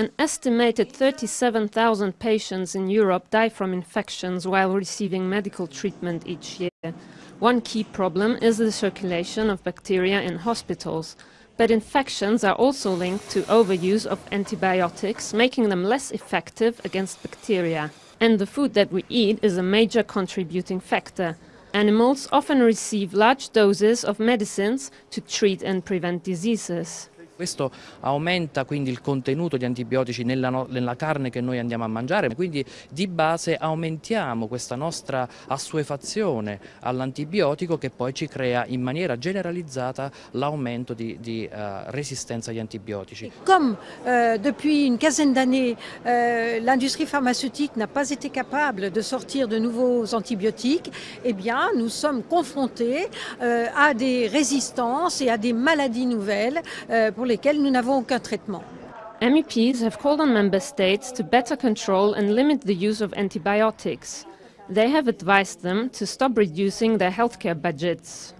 An estimated 37,000 patients in Europe die from infections while receiving medical treatment each year. One key problem is the circulation of bacteria in hospitals. But infections are also linked to overuse of antibiotics, making them less effective against bacteria. And the food that we eat is a major contributing factor. Animals often receive large doses of medicines to treat and prevent diseases. Questo aumenta quindi il contenuto di antibiotici nella, no, nella, carne che noi andiamo a mangiare, quindi di base aumentiamo questa nostra assuefazione all'antibiotico che poi ci crea in maniera generalizzata l'aumento di, di uh, resistenza agli antibiotici. Come euh, depuis une quinzaine d'années euh, l'industrie pharmaceutique n'a pas été capable de sortir de nouveaux antibiotiques, eh bien nous sommes confrontés euh, à des résistances et à des maladies nouvelles pour lesquels nous n'avons aucun traitement. MEPs have called on member states to better control and limit the use of antibiotics. They have advised them to stop reducing their healthcare budgets.